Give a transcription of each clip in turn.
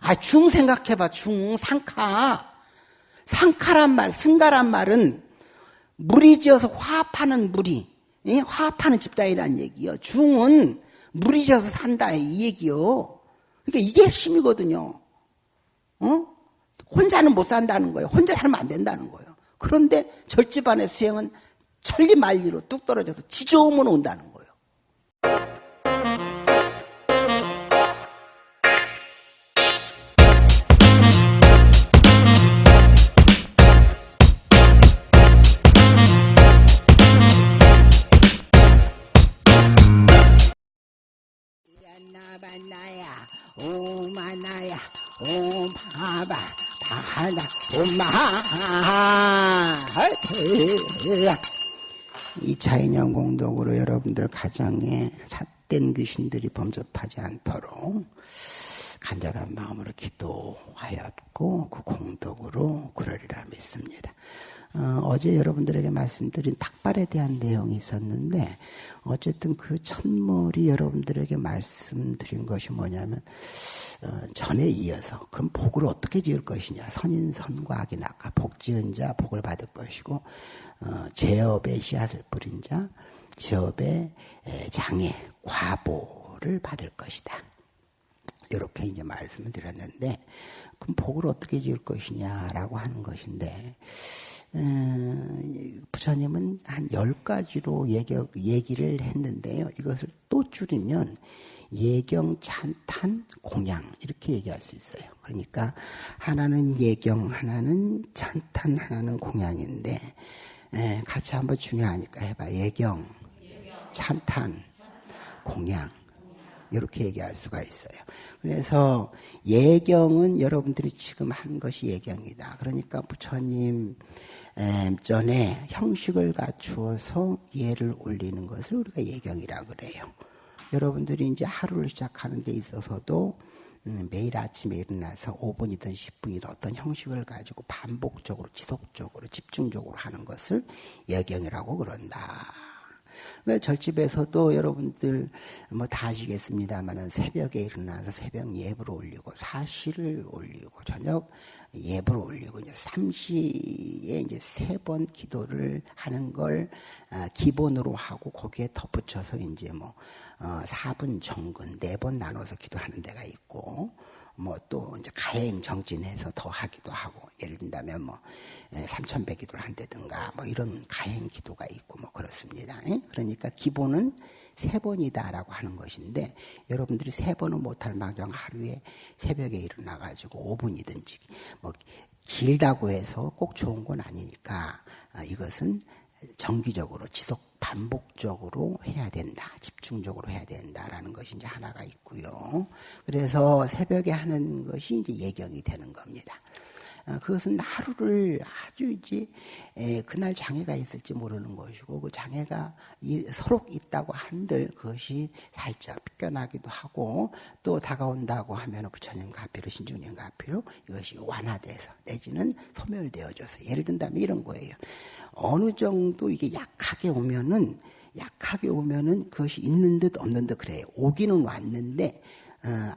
아, 중 생각해봐, 중, 상카. 상카란 말, 승가란 말은 물이 지어서 화합하는 물이, 예? 화합하는 집단이란 얘기요. 중은 물이 지어서 산다, 이 얘기요. 그러니까 이게 핵심이거든요. 어? 혼자는 못 산다는 거예요. 혼자 살면 안 된다는 거예요. 그런데 절집안의 수행은 천리만리로 뚝 떨어져서 지저음으로 온다는 거예요. 오마바 바나 오마 이차인형 공덕으로 여러분들 가정에 삿된 귀신들이 범접하지 않도록 간절한 마음으로 기도하였고 그 공덕으로 그러리라 믿습니다. 어, 제 여러분들에게 말씀드린 닭발에 대한 내용이 있었는데 어쨌든 그 첫물이 여러분들에게 말씀드린 것이 뭐냐면 어, 전에 이어서 그럼 복을 어떻게 지을 것이냐 선인 선과 악이 낙하 복 지은 자 복을 받을 것이고 어, 죄업의 씨앗을 뿌린 자 죄업의 장애 과보를 받을 것이다. 이렇게 이제 말씀을 드렸는데 그럼 복을 어떻게 지을 것이냐라고 하는 것인데 부처님은 한 열 가지로 얘기, 얘기 를 했는데요. 이것을 또 줄이면 예경, 찬탄, 공양 이렇게 얘기할 수 있어요. 그러니까 하나는 예경, 하나는 찬탄, 하나는 공양인데 에, 같이 한번 중요하니까 해봐. 예경, 찬탄, 공양. 이렇게 얘기할 수가 있어요. 그래서 예경은 여러분들이 지금 한 것이 예경이다. 그러니까 부처님 전에 형식을 갖추어서 예를 올리는 것을 우리가 예경이라 그래요. 여러분들이 이제 하루를 시작하는 데 있어서도 음, 매일 아침에 일어나서 5분이든 10분이든 어떤 형식을 가지고 반복적으로 지속적으로 집중적으로 하는 것을 예경이라고 그런다. 왜 절집에서도 여러분들 뭐 다 아시겠습니다만은 새벽에 일어나서 새벽 예불을 올리고 사실을 올리고 저녁 예불을 올리고 이제 삼시에 이제 세 번 기도를 하는 걸 아, 기본으로 하고 거기에 덧붙여서 이제 뭐 4분 어, 정근 네 번 나눠서 기도하는 데가 있고 뭐 또 이제 가행 정진해서 더 하기도 하고 예를 든다면 뭐 예, 삼천백 기도를 한다든가 뭐 이런 가행 기도가 있고 뭐 그렇습니다. 예? 그러니까 기본은 세 번이다라고 하는 것인데 여러분들이 세 번은 못할 망정 하루에 새벽에 일어나 가지고 5분이든지 뭐 길다고 해서 꼭 좋은 건 아니니까 아, 이것은 정기적으로 지속 반복적으로 해야 된다. 집중적으로 해야 된다라는 것이 이제 하나가 있고요. 그래서 새벽에 하는 것이 이제 예경이 되는 겁니다. 어, 그것은 하루를 아주 이제 그날 장애가 있을지 모르는 것이고 그 장애가 서로 있다고 한들 그것이 살짝 삐껴나기도 하고 또 다가온다고 하면 부처님 가피로 신중님 가피로 이것이 완화돼서 내지는 소멸되어져서 예를 든다면 이런 거예요. 어느 정도 이게 약하게 오면은 약하게 오면은 그것이 있는 듯 없는 듯 그래요. 오기는 왔는데 어,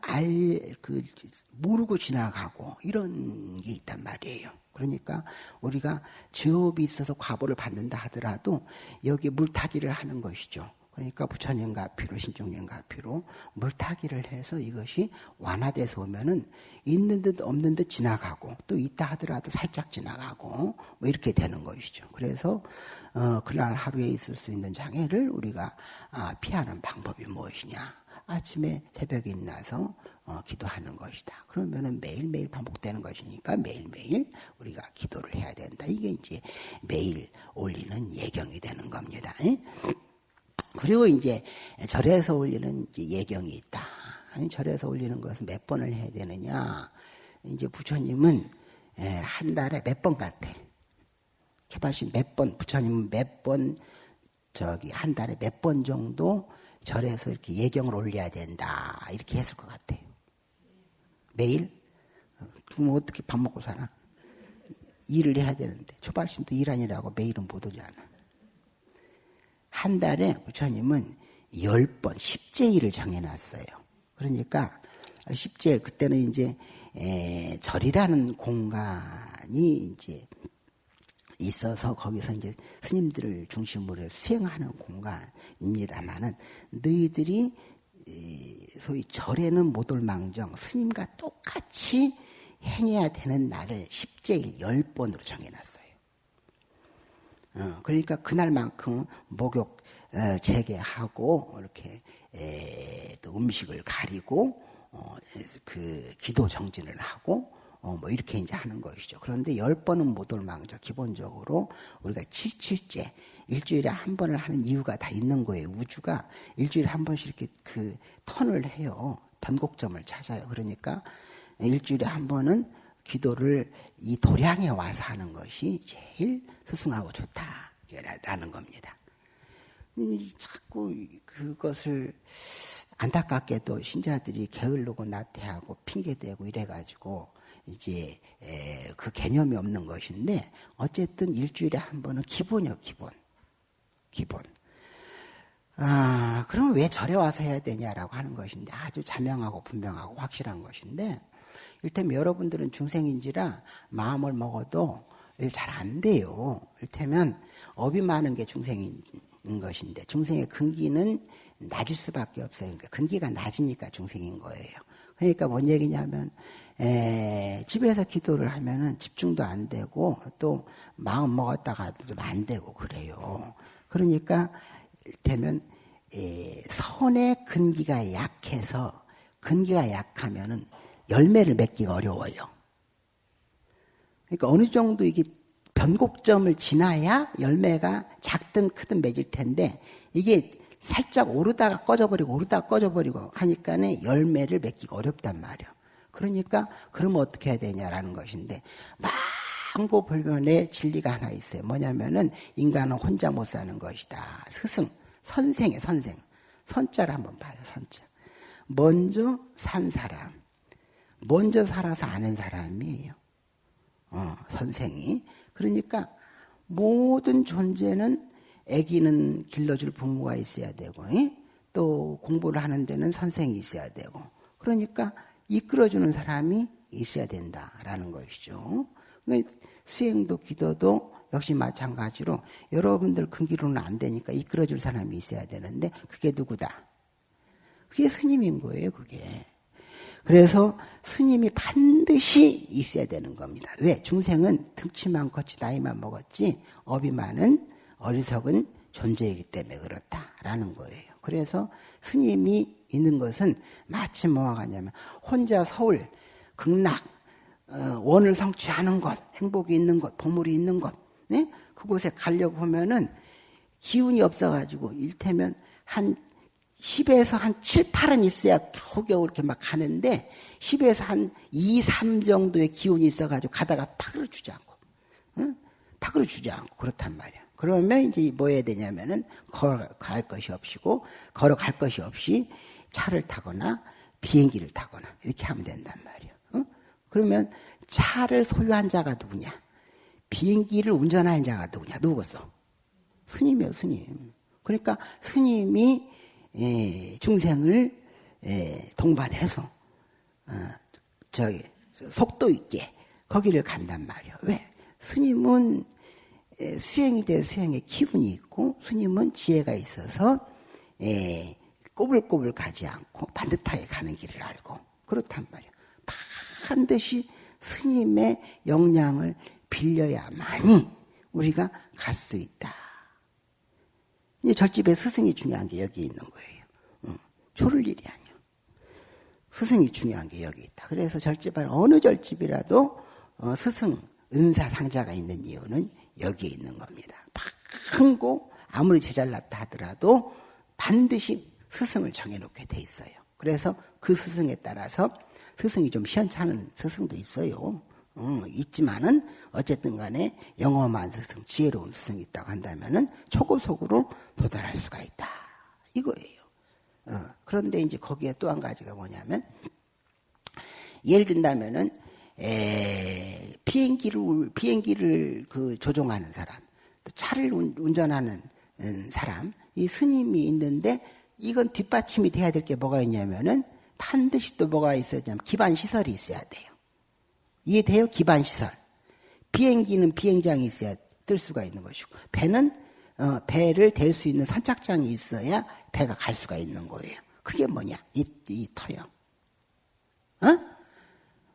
알 그 모르고 지나가고 이런 게 있단 말이에요. 그러니까 우리가 지업이 있어서 과보를 받는다 하더라도 여기 물타기를 하는 것이죠. 그러니까 부처님과 피로 신종님과 피로 물타기를 해서 이것이 완화돼서 오면은 있는 듯 없는 듯 지나가고 또 있다 하더라도 살짝 지나가고 뭐 이렇게 되는 것이죠. 그래서 어, 그날 하루에 있을 수 있는 장애를 우리가 아, 피하는 방법이 무엇이냐? 아침에 새벽에 일어나서 어, 기도하는 것이다. 그러면은 매일매일 반복되는 것이니까 매일매일 우리가 기도를 해야 된다. 이게 이제 매일 올리는 예경이 되는 겁니다. 그리고 이제 절에서 올리는 이제 예경이 있다. 절에서 올리는 것은 몇 번을 해야 되느냐? 이제 부처님은 한 달에 몇 번 같아. 초발신 몇 번, 부처님은 몇 번, 저기 한 달에 몇 번 정도 절에서 이렇게 예경을 올려야 된다. 이렇게 했을 것 같아요. 매일? 그럼 어떻게 밥 먹고 살아? 일을 해야 되는데. 초발신도 일 아니라고 매일은 못 오잖아. 한 달에 부처님은 열 번, 십제일을 정해놨어요. 그러니까 십제일, 그때는 이제 에, 절이라는 공간이 이제 있어서 거기서 이제 스님들을 중심으로 수행하는 공간 입니다만은 너희들이 소위 절에는 못 올 망정 스님과 똑같이 행해야 되는 날을 10제일 10번으로 정해놨어요. 어, 그러니까 그날만큼 목욕 어, 재개하고 이렇게 에, 또 음식을 가리고 어, 그 기도 정진을 하고 어, 뭐 이렇게 이제 하는 것이죠. 그런데 열 번은 못 올 망정 기본적으로 우리가 칠칠째 일주일에 한 번을 하는 이유가 다 있는 거예요. 우주가 일주일에 한 번씩 이렇게 그 턴을 해요. 변곡점을 찾아요. 그러니까 일주일에 한 번은 기도를 이 도량에 와서 하는 것이 제일 스승하고 좋다라는 겁니다. 자꾸 그것을 안타깝게도 신자들이 게을르고 나태하고 핑계대고 이래가지고 이제 그 개념이 없는 것인데 어쨌든 일주일에 한 번은 기본이요 기본 기본 아 그럼 왜 절에 와서 해야 되냐라고 하는 것인데 아주 자명하고 분명하고 확실한 것인데 일테면 여러분들은 중생인지라 마음을 먹어도 잘 안 돼요. 일테면 업이 많은 게 중생인 것인데 중생의 근기는 낮을 수밖에 없어요. 그러니까 근기가 낮으니까 중생인 거예요. 그러니까 뭔 얘기냐면 에, 집에서 기도를 하면은 집중도 안 되고 또 마음 먹었다가도 좀안 되고 그래요. 그러니까 되면 에, 선의 근기가 약해서 근기가 약하면은 열매를 맺기가 어려워요. 그러니까 어느 정도 이게 변곡점을 지나야 열매가 작든 크든 맺을 텐데 이게 살짝 오르다가 꺼져버리고 오르다가 꺼져버리고 하니까는 열매를 맺기가 어렵단 말이에요. 그러니까 그러면 어떻게 해야 되냐라는 것인데 망고 불변의 진리가 하나 있어요. 뭐냐면은 인간은 혼자 못 사는 것이다. 스승, 선생의 선생. 선자를 한번 봐요. 선자. 먼저 산 사람. 먼저 살아서 아는 사람이에요. 어, 선생이. 그러니까 모든 존재는 아기는 길러줄 부모가 있어야 되고, 에? 또 공부를 하는 데는 선생이 있어야 되고, 그러니까 이끌어주는 사람이 있어야 된다라는 것이죠. 수행도 기도도 역시 마찬가지로 여러분들 큰기로는 안 되니까 이끌어줄 사람이 있어야 되는데 그게 누구다? 그게 스님인 거예요, 그게. 그래서 스님이 반드시 있어야 되는 겁니다. 왜? 중생은 등치만 컸지 나이만 먹었지 업이 많은 어리석은 존재이기 때문에 그렇다라는 거예요. 그래서 스님이 있는 것은 마치 뭐와 같냐면 혼자 서울 극락 어, 원을 성취하는 것, 행복이 있는 것, 보물이 있는 것, 네? 그곳에 가려고 하면은 기운이 없어가지고 일테면 한 10에서 한 7, 8은 있어야 겨우겨우 이렇게 막 가는데 10에서 한 2, 3 정도의 기운이 있어가지고 가다가 파그러 주지 않고 응? 파그러 주지 않고 그렇단 말이야. 그러면 이제 뭐 해야 되냐면은 걸어갈 것이 없이고 걸어갈 것이 없이 차를 타거나 비행기를 타거나 이렇게 하면 된단 말이야. 응? 그러면 차를 소유한 자가 누구냐? 비행기를 운전하는 자가 누구냐? 누구겠어? 스님이요, 스님. 그러니까 스님이 예, 중생을 예, 동반해서 어, 저기 속도 있게 거기를 간단 말이에요. 왜? 스님은 예, 수행이 돼 수행의 기분이 있고 스님은 지혜가 있어서 꼬불꼬불 가지 않고 반듯하게 가는 길을 알고 그렇단 말이에요. 반드시 스님의 역량을 빌려야만이 우리가 갈 수 있다. 이제 절집에 스승이 중요한 게 여기 있는 거예요. 응. 조를 일이 아니야. 스승이 중요한 게 여기 있다. 그래서 절집은 어느 절집이라도 어, 스승 은사 상자가 있는 이유는 여기에 있는 겁니다. 큰고 아무리 제잘났다 하더라도 반드시 스승을 정해놓게 돼 있어요. 그래서 그 스승에 따라서 스승이 좀 시원찮은 스승도 있어요. 어, 있지만은 어쨌든 간에 영험한 스승, 지혜로운 스승이 있다고 한다면은 초고속으로 도달할 수가 있다. 이거예요. 어, 그런데 이제 거기에 또 한 가지가 뭐냐면 예를 든다면은 에, 비행기를 비행기를 그 조종하는 사람, 차를 운전하는 음, 사람, 이 스님이 있는데 이건 뒷받침이 돼야 될 게 뭐가 있냐면은 반드시 또 뭐가 있어야 되냐면 기반 시설이 있어야 돼요. 이해돼요? 기반 시설. 비행기는 비행장이 있어야 뜰 수가 있는 것이고, 배는 어, 배를 댈 수 있는 선착장이 있어야 배가 갈 수가 있는 거예요. 그게 뭐냐? 이, 이 터요. 어?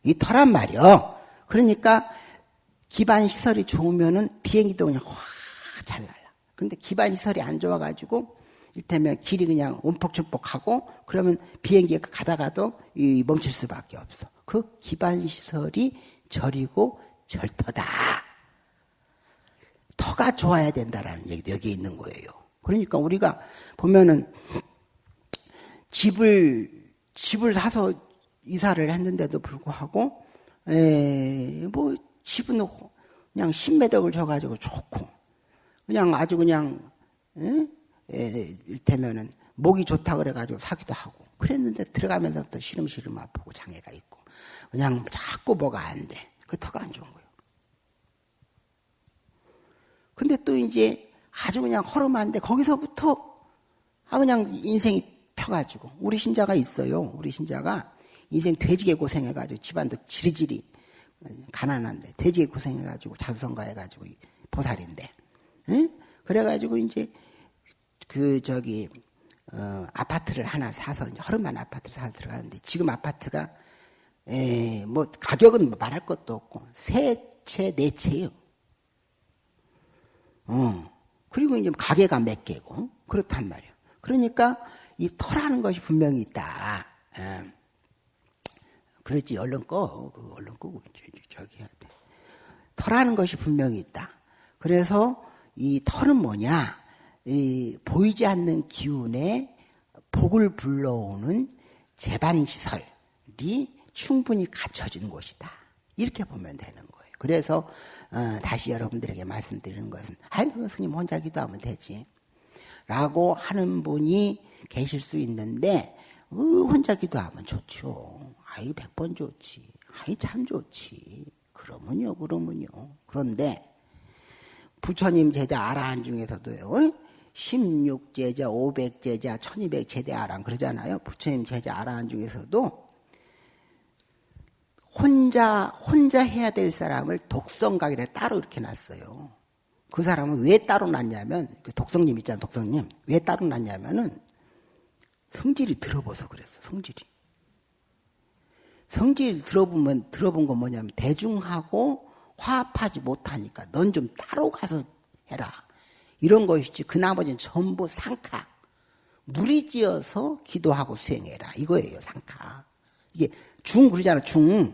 이 터란 말이요. 그러니까 기반 시설이 좋으면은 비행기도 그냥 확잘 날라. 근데 기반 시설이 안 좋아가지고 이를테면 길이 그냥 움푹춤푹하고 그러면 비행기가 가다가도 멈출 수밖에 없어. 그 기반 시설이 저리고 절터다. 터가 좋아야 된다라는 얘기도 여기 있는 거예요. 그러니까 우리가 보면은 집을 집을 사서 이사를 했는데도 불구하고 에, 뭐 집은 그냥 10매덕을 줘가지고 좋고 그냥 아주 그냥 에? 에, 일테면은 목이 좋다 그래가지고 사기도 하고 그랬는데 들어가면서 또 시름시름 아프고 장애가 있고 그냥 자꾸 뭐가 안 돼. 그 터가 안 좋은 거예요. 근데 또 이제 아주 그냥 허름한데 거기서부터 아 그냥 인생이 펴가지고 우리 신자가 있어요. 우리 신자가 인생 돼지게 고생해가지고 집안도 지리지리 가난한데 돼지게 고생해가지고 자수성가해가지고 보살인데 응? 그래가지고 이제 그 저기 어, 아파트를 하나 사서 허름한 아파트를 사서 들어가는데 지금 아파트가 에, 뭐 가격은 뭐 말할 것도 없고 세 채, 네 채요. 어. 그리고 이제 가게가 몇 개고 그렇단 말이에요. 그러니까 이 터라는 것이 분명히 있다. 예. 그렇지 얼른 꺼. 그 얼른 끄고 저기 해야 돼. 터라는 것이 분명히 있다. 그래서 이 터는 뭐냐? 이 보이지 않는 기운에 복을 불러오는 재반 시설이 충분히 갖춰진 곳이다. 이렇게 보면 되는 거예요. 그래서 어, 다시 여러분들에게 말씀드리는 것은 아이고 스님 혼자 기도하면 되지. 라고 하는 분이 계실 수 있는데 어, 혼자 기도하면 좋죠. 아이 백 번 좋지. 아이 참 좋지. 그러면요, 그러면요. 그런데 부처님 제자 아라한 중에서도요. 16제자, 500제자, 1200제대 아란 그러잖아요. 부처님 제자 아라한 중에서도 혼자 혼자 해야 될 사람을 독성각이라 따로 이렇게 놨어요. 그 사람은 왜 따로 놨냐면 그 독성님 있잖아요, 독성님 왜 따로 놨냐면은 성질이 들어봐서 그랬어, 성질이. 성질 들어보면 들어본 건 뭐냐면 대중하고 화합하지 못하니까 넌 좀 따로 가서 해라. 이런 것이지 그 나머지는 전부 상카. 무리지어서 기도하고 수행해라. 이거예요, 상카. 이게 중 그러잖아, 중.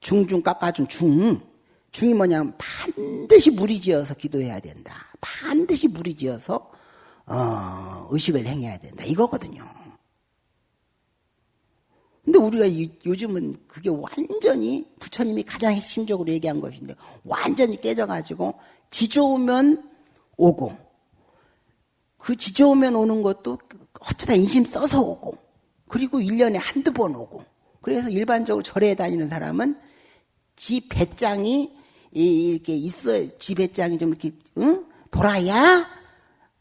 중중 깎아준 중. 중이 뭐냐면 반드시 무리지어서 기도해야 된다. 반드시 무리지어서 어, 의식을 행해야 된다. 이거거든요. 근데 우리가 요즘은 그게 완전히 부처님이 가장 핵심적으로 얘기한 것인데 완전히 깨져가지고 지좋으면 오고 그 지좋으면 오는 것도 어쩌다 인심 써서 오고 그리고 1년에 한두 번 오고 그래서 일반적으로 절에 다니는 사람은 지 배짱이 이렇게 있어 지 배짱이 좀 이렇게 응? 돌아야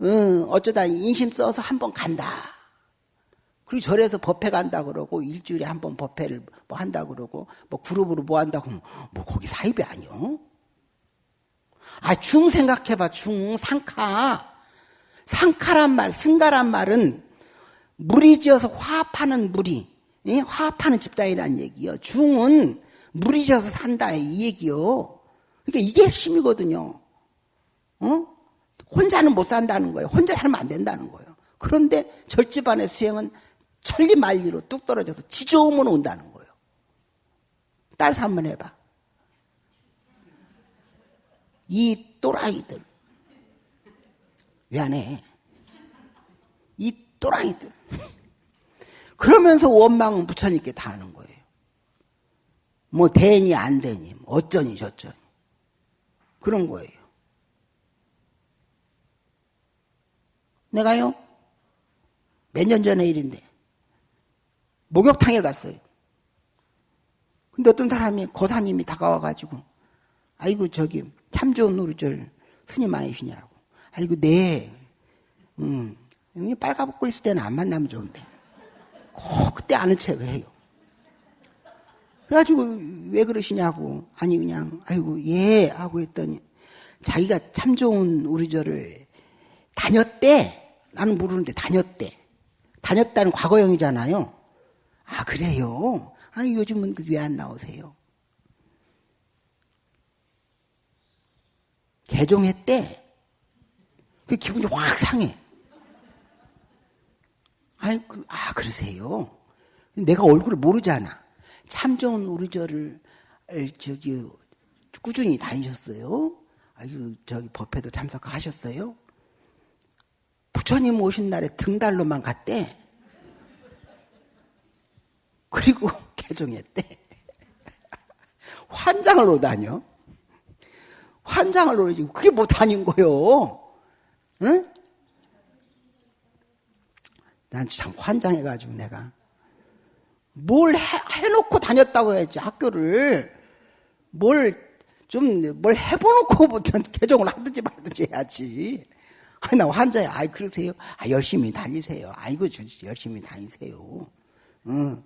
응, 어쩌다 인심 써서 한 번 간다. 그리고 절에서 법회 간다 그러고 일주일에 한 번 법회를 뭐 한다 그러고 뭐 그룹으로 뭐 한다고 뭐 거기 사입이 아니요. 아, 중 생각해봐, 중, 상카. 상카란 말, 승가란 말은 물이 지어서 화합하는 물이, 예? 화합하는 집단이란 얘기요. 중은 물이 지어서 산다, 이 얘기요. 그러니까 이게 핵심이거든요. 어? 혼자는 못 산다는 거예요. 혼자 살면 안 된다는 거예요. 그런데 절집안의 수행은 천리만리로 뚝 떨어져서 지저음으 온다는 거예요. 따라서 한번 해봐. 이 또라이들. 왜 안 해? 이 또라이들. 그러면서 원망은 부처님께 다 하는 거예요. 뭐 되니 안 되니 뭐 어쩌니 저쩌니 그런 거예요. 내가요 몇 년 전의 일인데 목욕탕에 갔어요. 근데 어떤 사람이 고사님이 다가와가지고 아이고 저기 참 좋은 노루절 스님 아니시냐고. 아이고 네. 음, 빨가벗고 있을 때는 안 만나면 좋은데 꼭 그때 아는 척을 해요. 그래가지고 왜 그러시냐고 아니 그냥 아이고 예 하고 했더니 자기가 참 좋은 우리 저를 다녔대 나는 모르는데 다녔대 다녔다는 과거형이잖아요 아 그래요 아니 요즘은 그왜안 나오세요 개종했대 그 기분이 확 상해 아이 그, 아 그러세요 내가 얼굴을 모르잖아 참 좋은 우리 저를 저기 꾸준히 다니셨어요. 아유 저기 법회도 참석하셨어요. 부처님 오신 날에 등달로만 갔대. 그리고 개종했대. 환장을 오다녀. 환장을 오지. 그게 뭐 다닌 거요. 응? 난 참 환장해가지고 내가. 뭘 해, 해놓고 다녔다고 해야지, 학교를. 뭘, 좀, 뭘 해보놓고부터 개종을 하든지 말든지 해야지. 아니, 나 환자야. 아이, 그러세요? 아, 열심히 다니세요. 아이고, 열심히 다니세요. 응.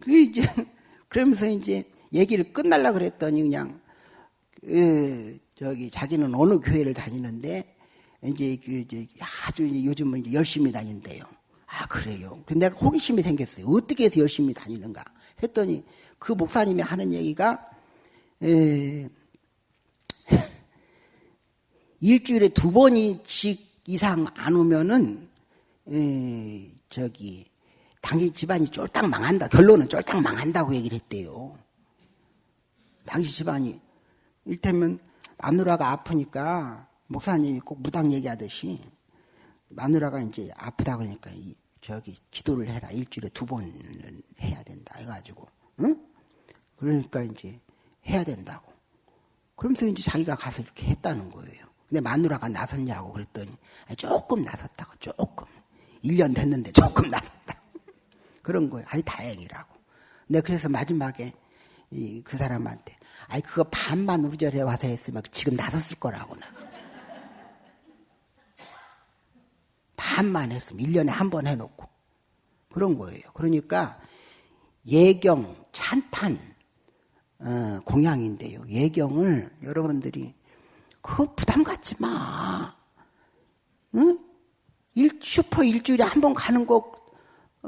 그, 이제, 그러면서 이제 얘기를 끝날라 그랬더니 그냥, 그, 저기, 자기는 어느 교회를 다니는데, 이제, 그, 이제 아주 요즘은 이제 열심히 다닌대요. 아, 그래요. 근데 내가 호기심이 생겼어요. 어떻게 해서 열심히 다니는가 했더니 그 목사님이 하는 얘기가 에, 일주일에 두 번씩 이상 안 오면은 에, 저기 당신 집안이 쫄딱 망한다. 결론은 쫄딱 망한다고 얘기를 했대요. 당신 집안이 일테면 마누라가 아프니까 목사님이 꼭 무당 얘기하듯이 마누라가 이제 아프다 그러니까 이, 저기 기도를 해라 일주일에 두 번은 해야 된다 해가지고 응? 그러니까 이제 해야 된다고 그러면서 이제 자기가 가서 이렇게 했다는 거예요. 근데 마누라가 나섰냐고 그랬더니 조금 나섰다고 조금 1년 됐는데 조금 나섰다 그런 거예요. 아니 다행이라고. 근데 그래서 마지막에 그 사람한테 아니 그거 반만 우리절에 와서 했으면 지금 나섰을 거라고 나. 반만 했으면 1년에 한 번 해놓고 그런 거예요. 그러니까 예경, 찬탄 어, 공양인데요. 예경을 여러분들이 그 부담 갖지 마. 응? 일, 슈퍼 일주일에 한 번 가는 것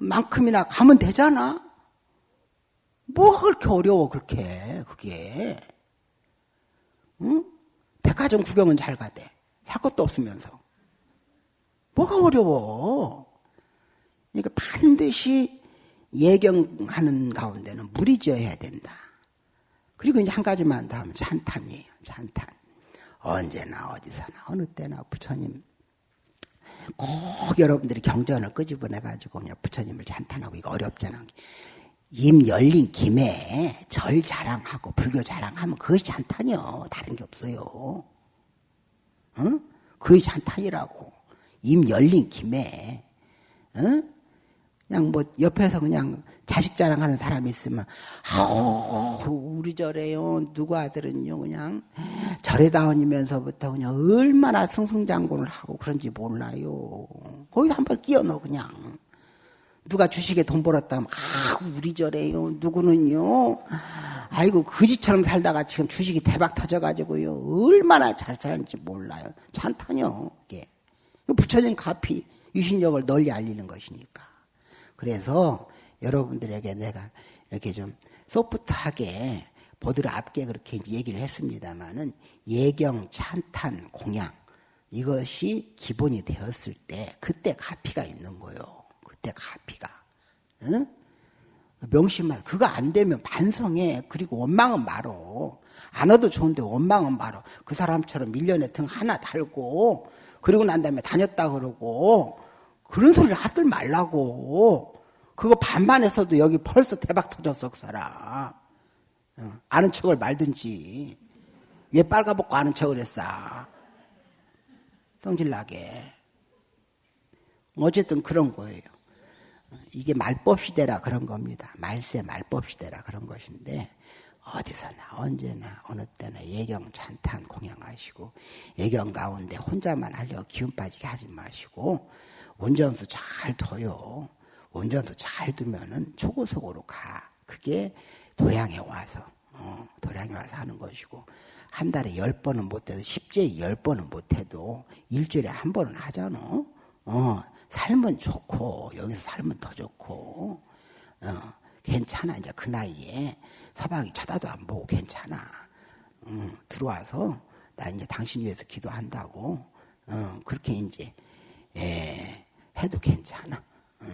만큼이나 가면 되잖아. 뭐가 그렇게 어려워 그렇게 그게. 응? 백화점 구경은 잘 가대. 살 것도 없으면서. 뭐가 어려워? 그러니까 반드시 예경하는 가운데는 물이 져야 된다. 그리고 이제 한 가지만 더 하면 찬탄이에요. 찬탄. 언제나 어디서나 어느 때나 부처님 꼭 여러분들이 경전을 끄집어내 가지고 그냥 부처님을 찬탄하고 이거 어렵잖아. 임 열린 김에 절 자랑하고 불교 자랑하면 그것이 찬탄이요. 다른 게 없어요. 응? 그게 찬탄이라고. 입 열린 김에, 어? 그냥 뭐 옆에서 그냥 자식 자랑하는 사람이 있으면 아우 우리 절에요. 누구 아들은요? 그냥 절에다원이면서부터 그냥 얼마나 승승장군을 하고 그런지 몰라요. 거기서 한번 끼워 넣어 그냥. 누가 주식에 돈 벌었다면 아 우리 절에요. 누구는요? 아이고 거지처럼 살다가 지금 주식이 대박 터져가지고요. 얼마나 잘 사는지 몰라요. 찬탄요 이게 부처님 가피 유신력을 널리 알리는 것이니까. 그래서 여러분들에게 내가 이렇게 좀 소프트하게 보드랍게 그렇게 얘기를 했습니다마는 예경, 찬탄, 공양 이것이 기본이 되었을 때 그때 가피가 있는 거요. 그때 가피가. 응? 명심만 그거 안 되면 반성해. 그리고 원망은 말어. 안 와도 좋은데 원망은 말어. 그 사람처럼 밀려내 등 하나 달고 그리고 난 다음에 다녔다 그러고 그런 소리를 하들 말라고. 그거 반만 했어도 여기 벌써 대박 터졌어 그 사람. 어, 아는 척을 말든지 왜 빨가벗고 아는 척을 했어. 성질나게. 어쨌든 그런 거예요. 이게 말법 시대라 그런 겁니다. 말세 말법 시대라 그런 것인데 어디서나 언제나 어느 때나 예경 찬탄 공양하시고 예경 가운데 혼자만 하려 기운 빠지게 하지 마시고 운전수 잘 둬요. 운전수 잘 두면은 초고속으로 가. 그게 도량에 와서 어, 도량에 와서 하는 것이고 한 달에 열 번은 못해도 십제에 열 번은 못해도 일주일에 한 번은 하잖아. 어, 살면 좋고 여기서 살면 더 좋고 어, 괜찮아 이제 그 나이에 서방이 쳐다도 안 보고 괜찮아. 음, 들어와서 나 이제 당신 위해서 기도한다고 어, 그렇게 이제 예, 해도 괜찮아. 어.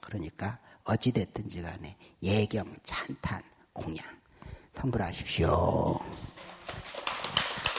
그러니까 어찌됐든지 간에 예경, 찬탄, 공양 성불하십시오.